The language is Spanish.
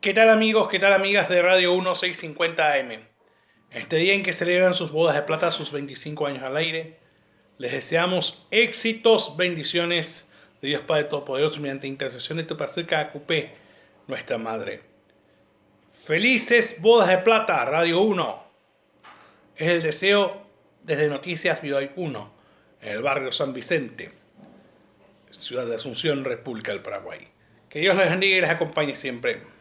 ¿Qué tal amigos, qué tal amigas de Radio 1650 AM? Este día en que celebran sus bodas de plata, sus 25 años al aire, les deseamos éxitos, bendiciones de Dios Padre Todopoderoso mediante intercesión de tu Pacerca Cupé, nuestra Madre. Felices bodas de plata, Radio 1. Es el deseo desde Noticias Vidoy 1, en el barrio San Vicente, ciudad de Asunción, República del Paraguay. Que Dios les bendiga y les acompañe siempre.